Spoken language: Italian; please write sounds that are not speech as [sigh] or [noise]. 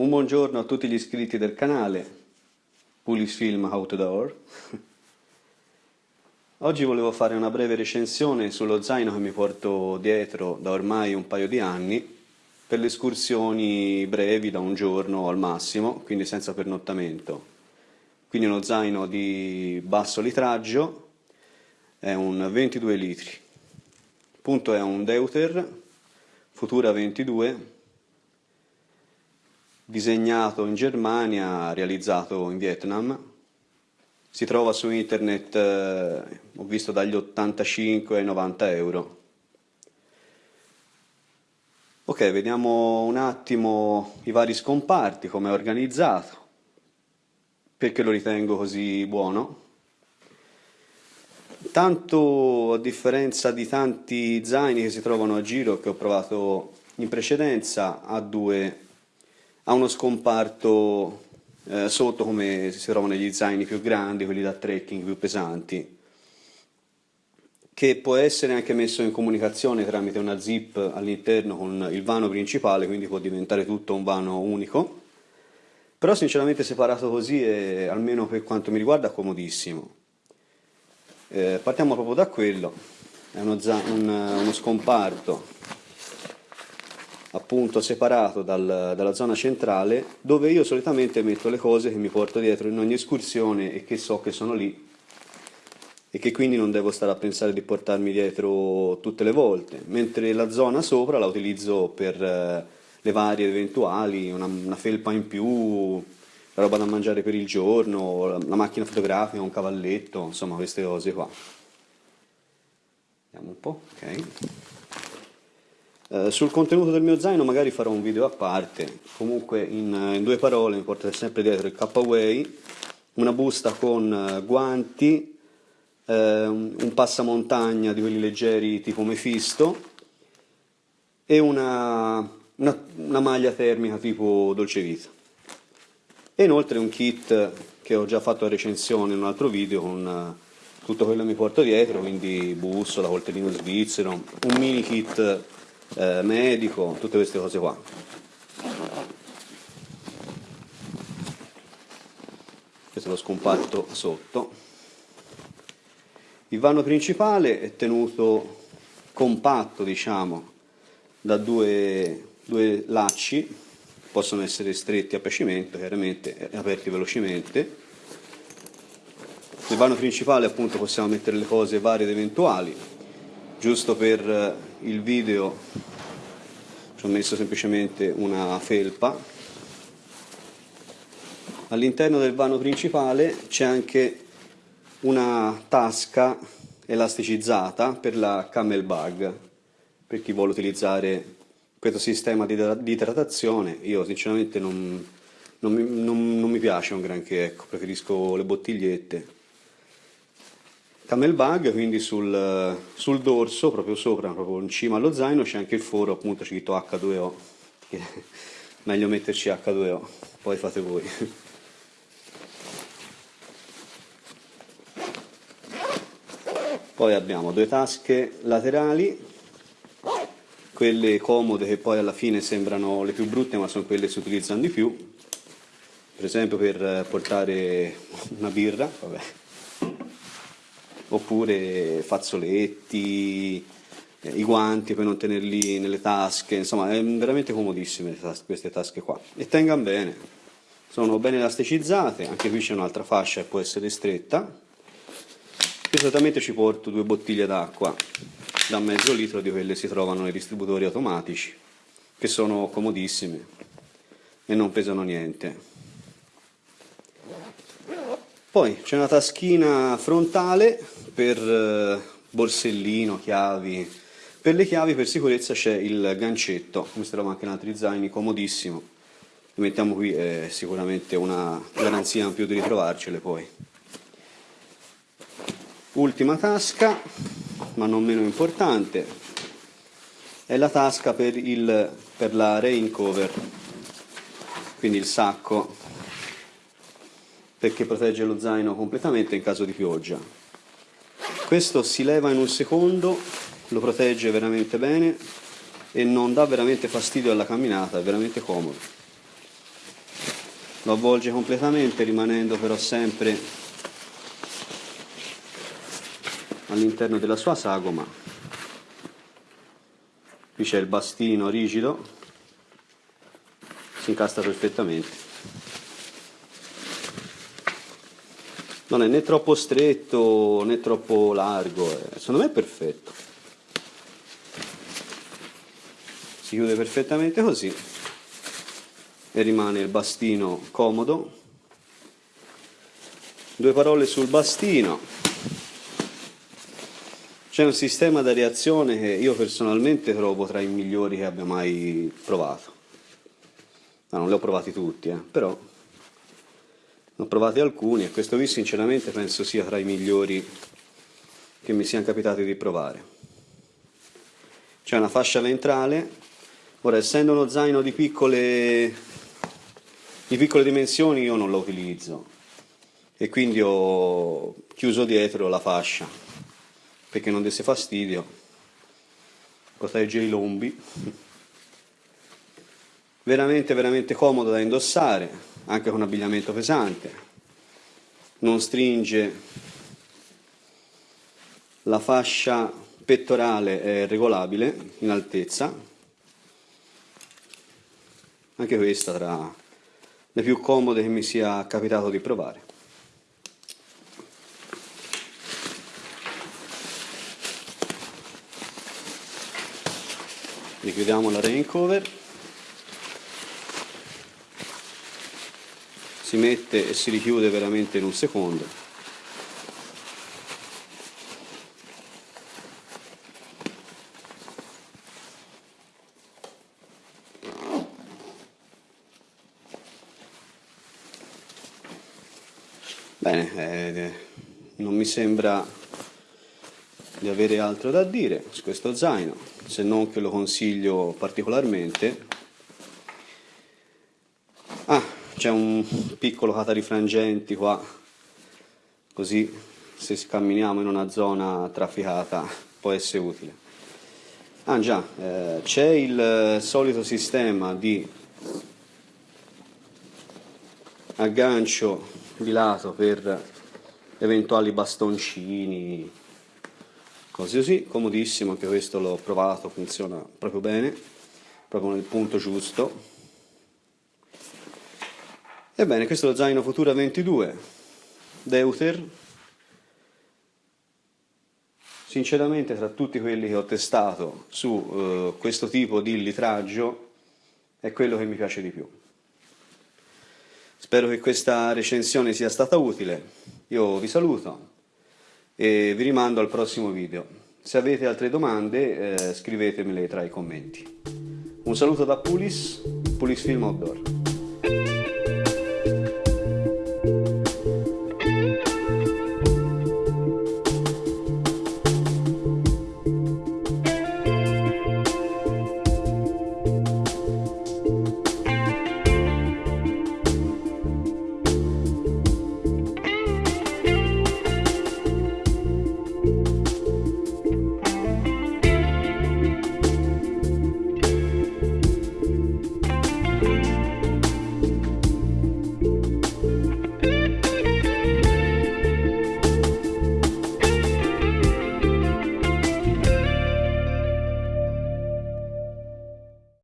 Un buongiorno a tutti gli iscritti del canale Pulis Film Outdoor. Oggi volevo fare una breve recensione sullo zaino che mi porto dietro da ormai un paio di anni per le escursioni brevi da un giorno al massimo, quindi senza pernottamento. Quindi uno zaino di basso litraggio, è un 22 litri. Il punto è un Deuter Futura 22 disegnato in Germania, realizzato in Vietnam. Si trova su internet, eh, ho visto dagli 85 ai 90 euro. Ok, vediamo un attimo i vari scomparti, come è organizzato, perché lo ritengo così buono. Tanto a differenza di tanti zaini che si trovano a giro che ho provato in precedenza, ha due ha uno scomparto eh, sotto come si trova negli zaini più grandi, quelli da trekking più pesanti, che può essere anche messo in comunicazione tramite una zip all'interno con il vano principale, quindi può diventare tutto un vano unico. Però sinceramente separato così è, almeno per quanto mi riguarda, comodissimo. Eh, partiamo proprio da quello, è uno, un, uno scomparto appunto separato dal, dalla zona centrale dove io solitamente metto le cose che mi porto dietro in ogni escursione e che so che sono lì e che quindi non devo stare a pensare di portarmi dietro tutte le volte, mentre la zona sopra la utilizzo per eh, le varie eventuali, una, una, felpa in più, la roba da mangiare per il giorno, la, la macchina fotografica, un cavalletto, insomma queste cose qua. Vediamo un po', ok. Eh, sul contenuto del mio zaino magari farò un video a parte, comunque in, eh, in due parole mi porterò sempre dietro il K-Way, una busta con uh, guanti, uh, un passamontagna di quelli leggeri tipo Mephisto e una, una, una maglia termica tipo Dolce Vita. E inoltre un kit che ho già fatto a recensione in un altro video con tutto quello che mi porto dietro, quindi bussola, coltellino svizzero, un mini kit eh, medico, tutte queste cose qua. Questo lo scomparto sotto. Il vano principale è tenuto compatto, diciamo, da due, due lacci, possono essere stretti a piacimento, chiaramente, aperti velocemente. Nel vano principale appunto possiamo mettere le cose varie ed eventuali, giusto per il video ci ho messo semplicemente una felpa. All'interno del vano principale c'è anche una tasca elasticizzata per la camel bag. Per chi vuole utilizzare questo sistema di, idratazione io sinceramente non, non, mi, non, non mi piace un granché ecco, preferisco le bottigliette camel bag, quindi sul, sul, dorso, proprio sopra, proprio in cima allo zaino, c'è anche il foro, appunto scritto H2O, [laughs] meglio metterci H2O, poi fate voi. Poi abbiamo due tasche laterali, quelle comode che poi alla fine sembrano le più brutte ma sono quelle che si utilizzano di più, per esempio per portare una birra, vabbè, oppure fazzoletti, eh, i guanti per non tenerli nelle tasche, insomma è veramente comodissime queste tasche qua e tengano bene, sono ben elasticizzate, anche qui c'è un'altra fascia che può essere stretta, io solitamente ci porto due bottiglie d'acqua da mezzo litro di quelle si trovano nei distributori automatici che sono comodissime e non pesano niente. Poi c'è una taschina frontale per eh, borsellino, chiavi. Per le chiavi per sicurezza c'è il gancetto, come si trova anche in altri zaini, comodissimo. Lo mettiamo qui è sicuramente una garanzia in più di ritrovarcele poi. Ultima tasca, ma non meno importante, è la tasca per, il, per la rain cover, quindi il sacco perché protegge lo zaino completamente in caso di pioggia. Questo si leva in un secondo, lo protegge veramente bene e non dà veramente fastidio alla camminata, è veramente comodo. lo avvolge completamente rimanendo però sempre all'interno della sua sagoma qui c'è il bastino rigido si incastra perfettamente non è né troppo stretto né troppo largo, eh. secondo me è perfetto. Si chiude perfettamente così e rimane il bastino comodo. Due parole sul bastino. C'è un sistema di reazione che io personalmente trovo tra i migliori che abbia mai provato. No, non li ho provati tutti, eh, però ho provati alcuni e questo qui sinceramente penso sia tra i migliori che mi siano capitati di provare. C'è una fascia ventrale, ora essendo uno zaino di piccole, di piccole dimensioni io non lo utilizzo e quindi ho chiuso dietro la fascia perché non desse fastidio, protegge i lombi. Veramente, veramente comodo da indossare anche con abbigliamento pesante, non stringe, la fascia pettorale è regolabile in altezza, anche questa tra le più comode che mi sia capitato di provare. Richiudiamo la rain cover. Si mette e si richiude veramente in un secondo. Bene eh, non mi sembra di avere altro da dire su questo zaino se non che lo consiglio particolarmente. Ah c'è un piccolo catarifrangenti qua così se camminiamo in una zona trafficata può essere utile. Ah già eh, c'è il solito sistema di aggancio di lato per eventuali bastoncini così così comodissimo anche questo l'ho provato funziona proprio bene proprio nel punto giusto Ebbene, questo è lo zaino Futura 22 Deuter. Sinceramente, tra tutti quelli che ho testato su uh, questo tipo di litraggio, è quello che mi piace di più. Spero che questa recensione sia stata utile. Io vi saluto e vi rimando al prossimo video. Se avete altre domande, eh, scrivetemele tra i commenti. Un saluto da Pulis, Pulis Film Outdoor.